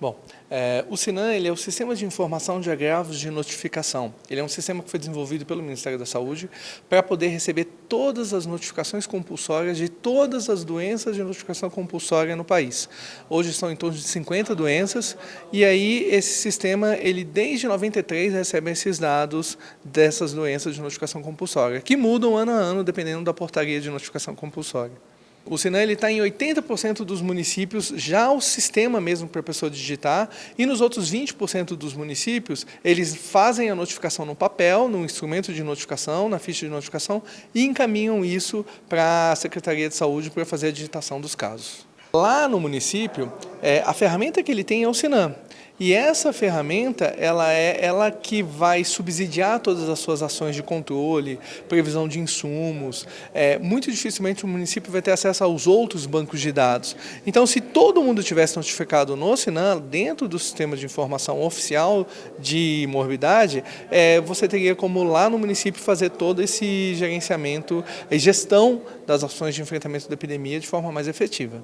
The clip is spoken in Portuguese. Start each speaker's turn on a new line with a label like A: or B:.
A: Bom, é, o SINAM ele é o Sistema de Informação de Agravos de Notificação. Ele é um sistema que foi desenvolvido pelo Ministério da Saúde para poder receber todas as notificações compulsórias de todas as doenças de notificação compulsória no país. Hoje são em torno de 50 doenças e aí esse sistema, ele desde 93 recebe esses dados dessas doenças de notificação compulsória, que mudam ano a ano dependendo da portaria de notificação compulsória. O Sinam está em 80% dos municípios, já o sistema mesmo para a pessoa digitar, e nos outros 20% dos municípios, eles fazem a notificação no papel, no instrumento de notificação, na ficha de notificação, e encaminham isso para a Secretaria de Saúde para fazer a digitação dos casos. Lá no município, é, a ferramenta que ele tem é o Sinam. E essa ferramenta, ela é ela que vai subsidiar todas as suas ações de controle, previsão de insumos. É, muito dificilmente o município vai ter acesso aos outros bancos de dados. Então, se todo mundo tivesse notificado no Sinan, dentro do sistema de informação oficial de morbidade, é, você teria como lá no município fazer todo esse gerenciamento e gestão das ações de enfrentamento da epidemia de forma mais efetiva.